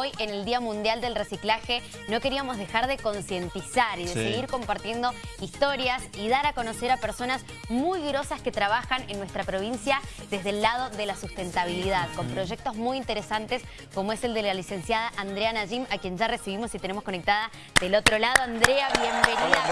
Hoy, en el Día Mundial del Reciclaje, no queríamos dejar de concientizar y de seguir compartiendo historias y dar a conocer a personas muy grosas que trabajan en nuestra provincia desde el lado de la sustentabilidad, con proyectos muy interesantes como es el de la licenciada Andrea Najim, a quien ya recibimos y tenemos conectada del otro lado. Andrea, bienvenida.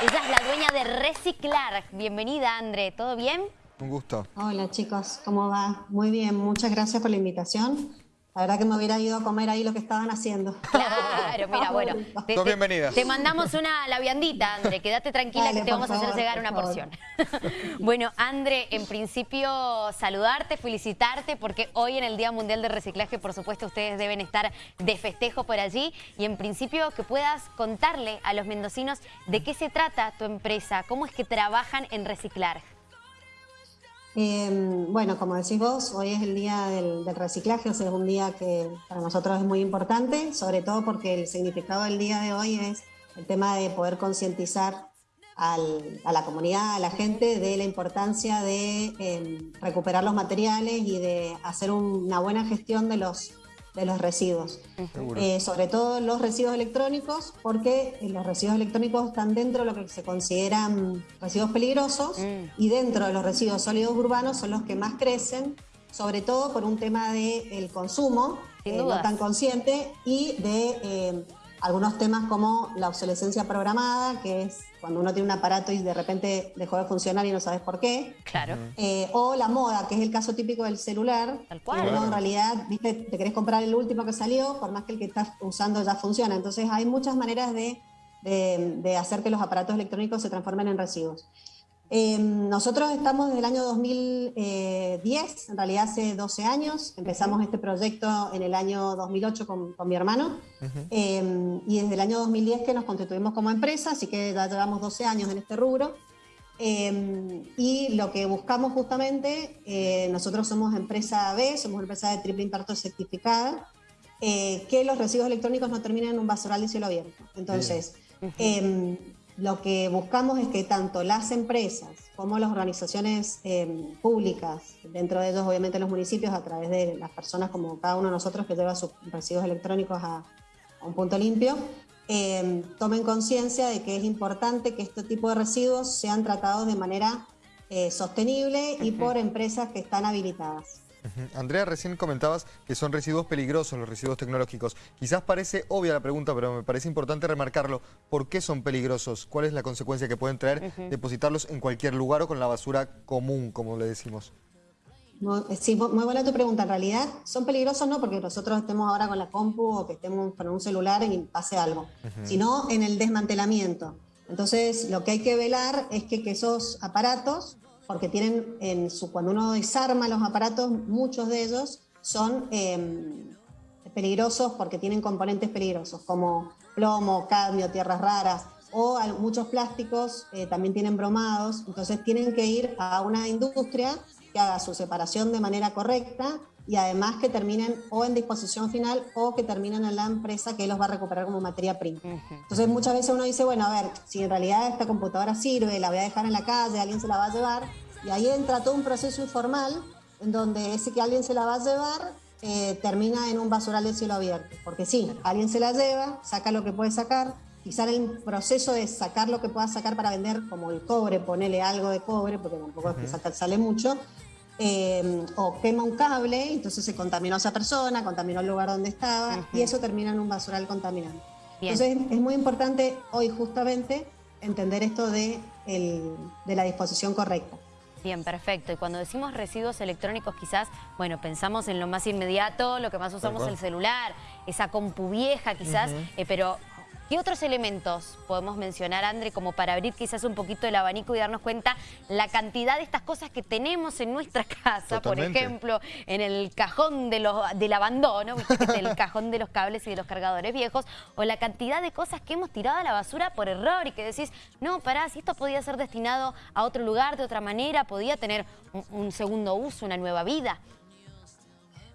Ella es la dueña de Reciclar. Bienvenida, André. ¿Todo bien? Un gusto. Hola chicos, ¿cómo va? Muy bien, muchas gracias por la invitación. La verdad que me hubiera ido a comer ahí lo que estaban haciendo. Claro, mira, bueno. Te, bienvenida. Te mandamos una la viandita, André. Quédate tranquila que te vamos a hacer llegar una porción. bueno, André, en principio saludarte, felicitarte, porque hoy en el Día Mundial de Reciclaje, por supuesto, ustedes deben estar de festejo por allí. Y en principio que puedas contarle a los mendocinos de qué se trata tu empresa, cómo es que trabajan en reciclar. Em, bueno, como decís vos, hoy es el día del, reciclaje, o sea, es un día que para nosotros es muy importante, sobre todo porque el significado del día de hoy es el tema de poder concientizar a la comunidad, a la gente, de la importancia de em, recuperar los materiales y de hacer una buena gestión de los de los residuos. Eh, sobre todo los residuos electrónicos, porque los residuos electrónicos están dentro de lo que se consideran residuos peligrosos mm. y dentro de los residuos sólidos urbanos son los que más crecen, sobre todo por un tema del el consumo, eh, no tan consciente, y de eh, algunos temas como la obsolescencia programada, que es cuando uno tiene un aparato y de repente dejó de funcionar y no sabes por qué. Claro. Eh, o la moda, que es el caso típico del celular. Tal cual. Uno en realidad, viste, te querés comprar el último que salió, por más que el que estás usando ya funciona. Entonces hay muchas maneras de, de hacer que los aparatos electrónicos se transformen en residuos. Em, nosotros estamos desde el año 2010, en realidad hace 12 años, empezamos este proyecto en el año 2008 con, mi hermano em, y desde el año 2010 que nos constituimos como empresa, así que ya llevamos 12 años en este rubro. Em, y lo que buscamos justamente, eh, nosotros somos empresa B, somos empresa de triple impacto certificada, eh, que los residuos electrónicos no terminen en un basural de cielo abierto. Entonces, lo que buscamos es que tanto las empresas como las organizaciones em, públicas, dentro de ellos obviamente los municipios, a través de las personas como cada uno de nosotros que lleva sus residuos electrónicos a, un punto limpio, em, tomen conciencia de que es importante que este tipo de residuos sean tratados de manera eh, sostenible y por empresas que están habilitadas. Andrea, recién comentabas que son residuos peligrosos los residuos tecnológicos. Quizás parece obvia la pregunta, pero me parece importante remarcarlo. ¿Por qué son peligrosos? ¿Cuál es la consecuencia que pueden traer depositarlos en cualquier lugar o con la basura común, como le decimos? Eh, sí, muy buena tu pregunta. En realidad, son peligrosos no porque nosotros estemos ahora con la compu o que estemos con un celular y pase algo, sino en el desmantelamiento. Entonces, lo que hay que velar es que esos aparatos porque tienen en su, cuando uno desarma los aparatos, muchos de ellos son em, peligrosos porque tienen componentes peligrosos como plomo, cadmio, tierras raras o muchos plásticos eh, también tienen bromados, entonces tienen que ir a una industria que haga su separación de manera correcta y además que terminen o en disposición final o que terminen en la empresa que los va a recuperar como materia prima. Entonces muchas veces uno dice, bueno, a ver, si en realidad esta computadora sirve, la voy a dejar en la calle, alguien se la va a llevar, y ahí entra todo un proceso informal en donde ese que alguien se la va a llevar eh, termina en un basural de cielo abierto. Porque sí, alguien se la lleva, saca lo que puede sacar, quizá en el proceso de sacar lo que pueda sacar para vender, como el cobre, ponele algo de cobre, porque tampoco es que sale mucho, Em, o quema un cable, entonces se contaminó a esa persona, contaminó el lugar donde estaba y eso termina en un basural contaminante. Entonces es muy importante hoy justamente entender esto de, de la disposición correcta. Bien, perfecto. Y cuando decimos residuos electrónicos quizás, bueno, pensamos en lo más inmediato, lo que más usamos es el celular, esa compu vieja quizás, eh, pero ¿Qué otros elementos podemos mencionar, André, como para abrir quizás un poquito el abanico y darnos cuenta la cantidad de estas cosas que tenemos en nuestra casa? Por ejemplo, en el cajón de los, del abandono, el cajón de los cables y de los cargadores viejos, o la cantidad de cosas que hemos tirado a la basura por error y que decís, no, pará, si esto podía ser destinado a otro lugar de otra manera, podía tener un segundo uso, una nueva vida.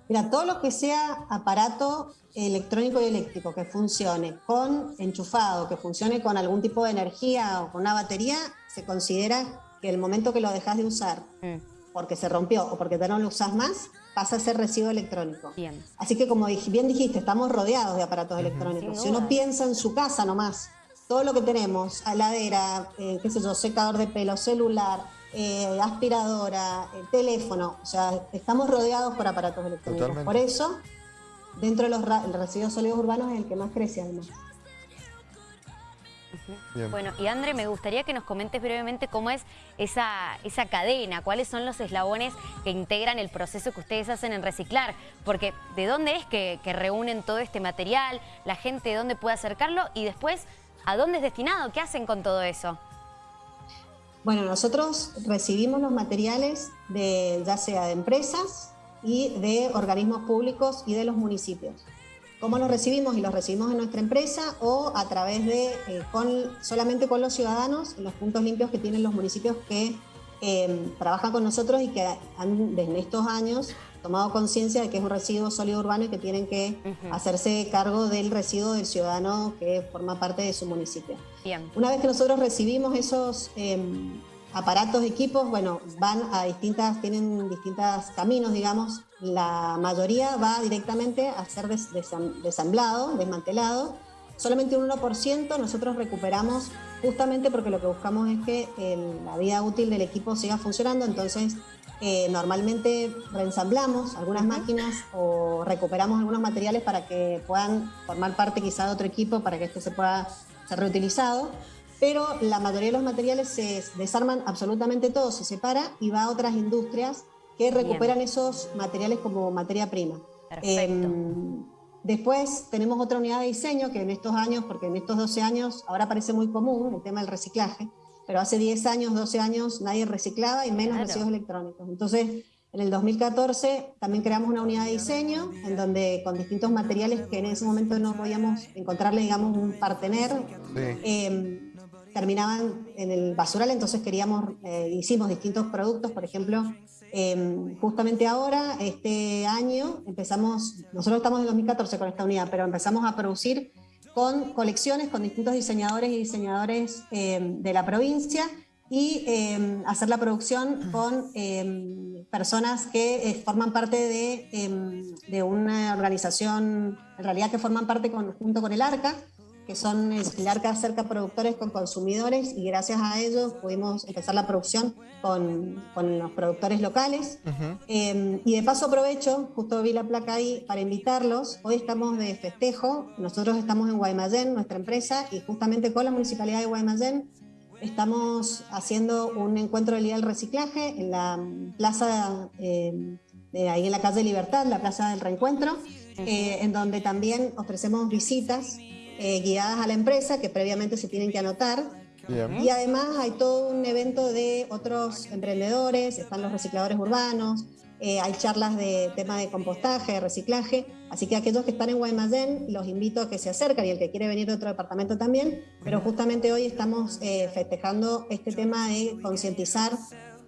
Mira, todo lo que sea aparato electrónico y eléctrico que funcione con enchufado, que funcione con algún tipo de energía o con una batería, se considera que el momento que lo dejas de usar mm. porque se rompió o porque ya no lo usas más, pasa a ser residuo electrónico. Bien. Así que como bien dijiste, estamos rodeados de aparatos electrónicos. Si uno piensa en su casa nomás, todo lo que tenemos, heladera, eh, qué sé yo, secador de pelo, celular, eh, aspiradora, eh, teléfono, o sea, estamos rodeados por aparatos electrónicos. Por eso, dentro de los residuos sólidos urbanos es el que más crece además. Bueno, y André, me gustaría que nos comentes brevemente cómo es esa, esa cadena, cuáles son los eslabones que integran el proceso que ustedes hacen en reciclar, porque ¿de dónde es que, reúnen todo este material? ¿La gente de dónde puede acercarlo? Y después, ¿a dónde es destinado? ¿Qué hacen con todo eso? Bueno, nosotros recibimos los materiales de ya sea de empresas y de organismos públicos y de los municipios. Cómo los recibimos y los recibimos en nuestra empresa o a través de, eh, con, solamente con los ciudadanos, los puntos limpios que tienen los municipios que em, trabajan con nosotros y que han desde estos años tomado conciencia de que es un residuo sólido urbano y que tienen que hacerse cargo del residuo del ciudadano que forma parte de su municipio. Una vez que nosotros recibimos esos em, aparatos, equipos, bueno, van a distintas, tienen distintos caminos, digamos. La mayoría va directamente a ser desamblado, desmantelado. Solamente un 1% nosotros recuperamos justamente porque lo que buscamos es que la vida útil del equipo siga funcionando, entonces eh, normalmente reensamblamos algunas máquinas o recuperamos algunos materiales para que puedan formar parte quizá de otro equipo para que esto se pueda ser reutilizado. Pero la mayoría de los materiales se desarman absolutamente todo, se separa y va a otras industrias que recuperan esos materiales como materia prima. Em, después tenemos otra unidad de diseño que en estos años, porque en estos 12 años ahora parece muy común el tema del reciclaje, pero hace 10 años, 12 años nadie reciclaba y menos residuos electrónicos. Entonces, en el 2014 también creamos una unidad de diseño en donde con distintos materiales que en ese momento no podíamos encontrarle, digamos, un partener, em, terminaban en el basural, entonces queríamos, eh, hicimos distintos productos, por ejemplo, em, justamente ahora, este año, empezamos, nosotros estamos en 2014 con esta unidad, pero empezamos a producir con colecciones con distintos diseñadores y diseñadores em, de la provincia y em, hacer la producción con personas que eh, forman parte de, de, una organización, en realidad que forman parte junto con el ARCA, que son el ARCA acerca productores con consumidores y gracias a ellos pudimos empezar la producción con, con los productores locales. Em, y de paso aprovecho, justo vi la placa ahí, para invitarlos. Hoy estamos de festejo, nosotros estamos en Guaymallén, nuestra empresa, y justamente con la Municipalidad de Guaymallén estamos haciendo un encuentro del Día del Reciclaje en la plaza, em, de ahí en la calle Libertad, la plaza del reencuentro, eh, en donde también ofrecemos visitas eh, guiadas a la empresa que previamente se tienen que anotar. Y además hay todo un evento de otros emprendedores, están los recicladores urbanos, eh, hay charlas de tema de compostaje, de reciclaje, así que aquellos que están en Guaymallén los invito a que se acerquen y el que quiere venir de otro departamento también, pero justamente hoy estamos eh, festejando este tema de concientizar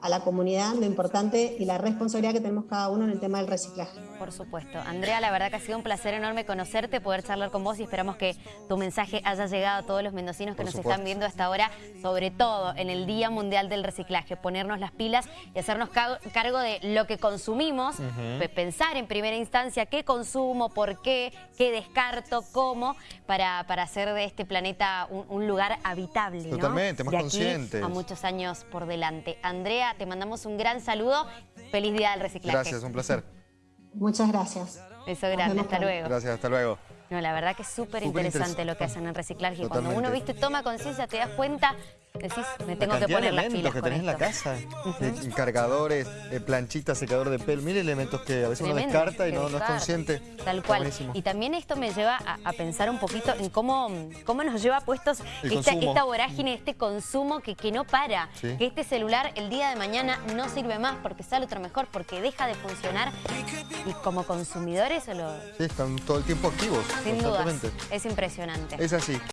a la comunidad lo importante y la responsabilidad que tenemos cada uno en el tema del reciclaje. Por supuesto. Andrea, la verdad que ha sido un placer enorme conocerte, poder charlar con vos y esperamos que tu mensaje haya llegado a todos los mendocinos que nos están viendo hasta ahora, sobre todo en el Día Mundial del Reciclaje, ponernos las pilas y hacernos cargo de lo que consumimos, pensar en primera instancia qué consumo, por qué, qué descarto, cómo, para, para hacer de este planeta un, lugar habitable. Totalmente, más consciente. a muchos años por delante. Andrea, te mandamos un gran saludo. Feliz Día del Reciclaje. Gracias, un placer. Muchas gracias. Eso grande, hasta luego. Gracias, hasta luego. No, la verdad que es súper interesante lo que hacen en reciclaje. Cuando uno, viste, toma conciencia, te das cuenta Decís, me tengo que poner las pilas que tenés en la casa. Cargadores, eh, planchitas, secador de pelo. Mil elementos que a veces uno descarta y no, no, es consciente. Tal cual. Y también esto me lleva a, pensar un poquito en cómo, cómo nos lleva puestos esta, esta, vorágine, este consumo que, que no para. Que este celular el día de mañana no sirve más porque sale otro mejor, porque deja de funcionar. Y como consumidores... Lo... Sí, están todo el tiempo activos. Sin duda. Es impresionante. Es así.